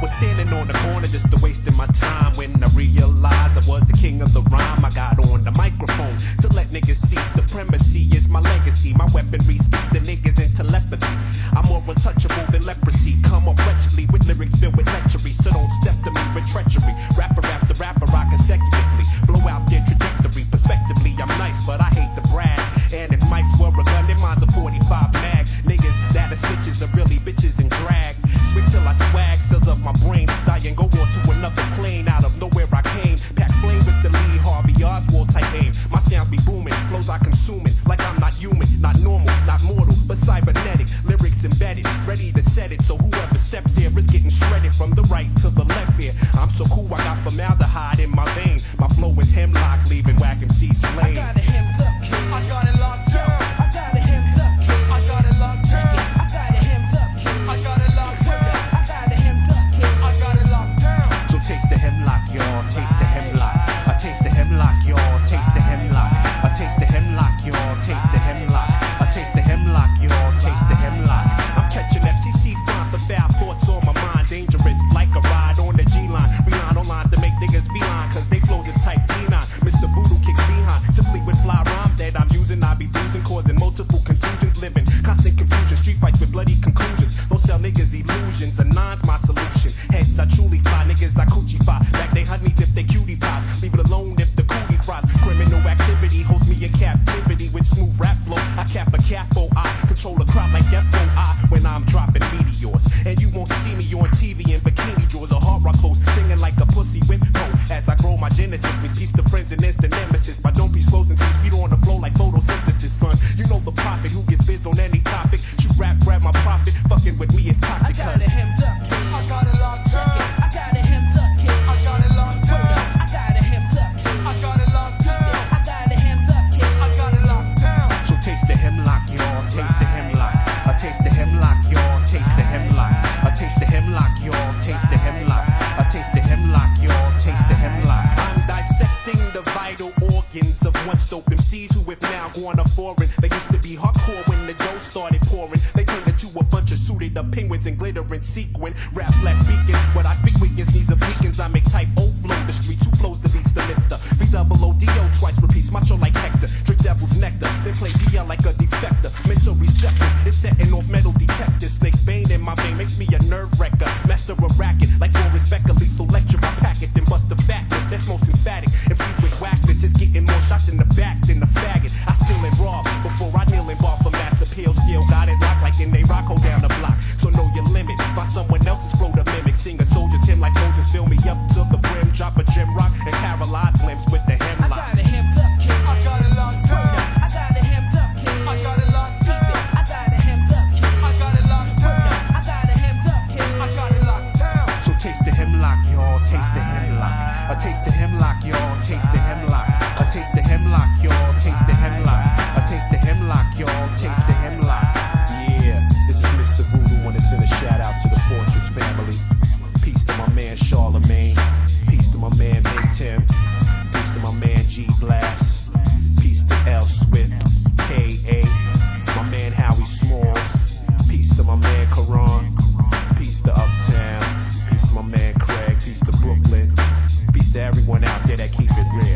was standing on the corner just a wasting my time. booming, flows I consuming, like I'm not human, not normal, not mortal, but cybernetic. Lyrics embedded, ready to set it, so whoever steps here is getting shredded from the right to the left here. I'm so cool, I got formaldehyde in my vein. My flow is hemlock, leaving whack MC slain. I got a hemmed I got it locked. It used to be hardcore when the dough started pouring. They turned into a bunch of suited up penguins and glittering sequin. Raps less speaking. What I speak weakens needs of beacons. I make to everyone out there that keep it real.